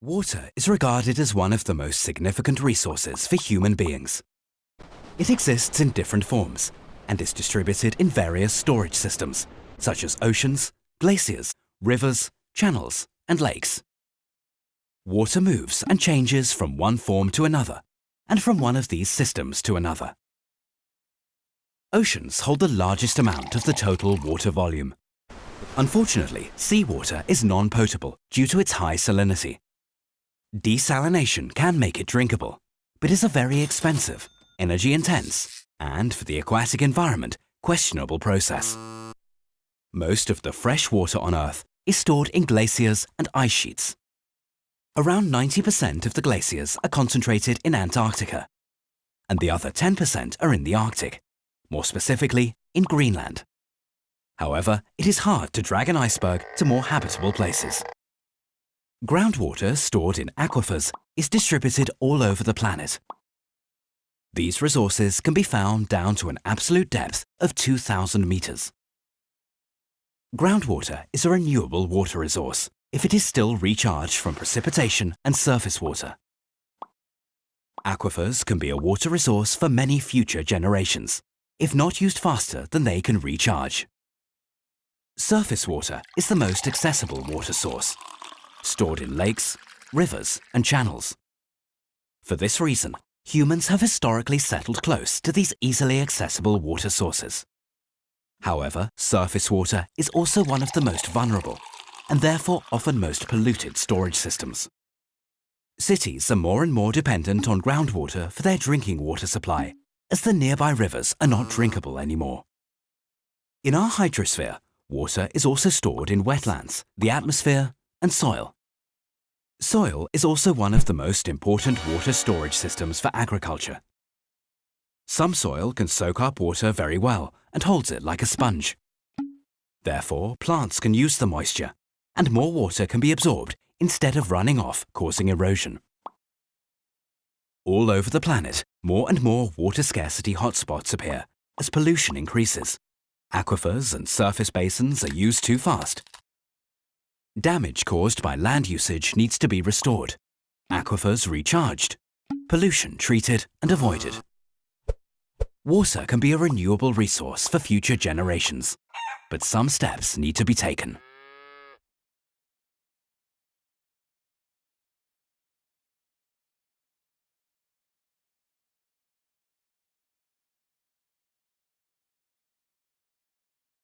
Water is regarded as one of the most significant resources for human beings. It exists in different forms and is distributed in various storage systems, such as oceans, glaciers, rivers, channels, and lakes. Water moves and changes from one form to another, and from one of these systems to another. Oceans hold the largest amount of the total water volume. Unfortunately, seawater is non-potable due to its high salinity. Desalination can make it drinkable, but is a very expensive, energy-intense, and for the aquatic environment, questionable process. Most of the fresh water on Earth is stored in glaciers and ice sheets. Around 90% of the glaciers are concentrated in Antarctica, and the other 10% are in the Arctic, more specifically in Greenland. However, it is hard to drag an iceberg to more habitable places. Groundwater stored in aquifers is distributed all over the planet. These resources can be found down to an absolute depth of 2,000 meters. Groundwater is a renewable water resource if it is still recharged from precipitation and surface water. Aquifers can be a water resource for many future generations, if not used faster than they can recharge. Surface water is the most accessible water source, stored in lakes, rivers and channels. For this reason, humans have historically settled close to these easily accessible water sources. However, surface water is also one of the most vulnerable and therefore often most polluted storage systems. Cities are more and more dependent on groundwater for their drinking water supply, as the nearby rivers are not drinkable anymore. In our hydrosphere, water is also stored in wetlands, the atmosphere and soil. Soil is also one of the most important water storage systems for agriculture. Some soil can soak up water very well and holds it like a sponge. Therefore, plants can use the moisture and more water can be absorbed instead of running off, causing erosion. All over the planet, more and more water scarcity hotspots appear as pollution increases. Aquifers and surface basins are used too fast. Damage caused by land usage needs to be restored. Aquifers recharged. Pollution treated and avoided. Water can be a renewable resource for future generations, but some steps need to be taken.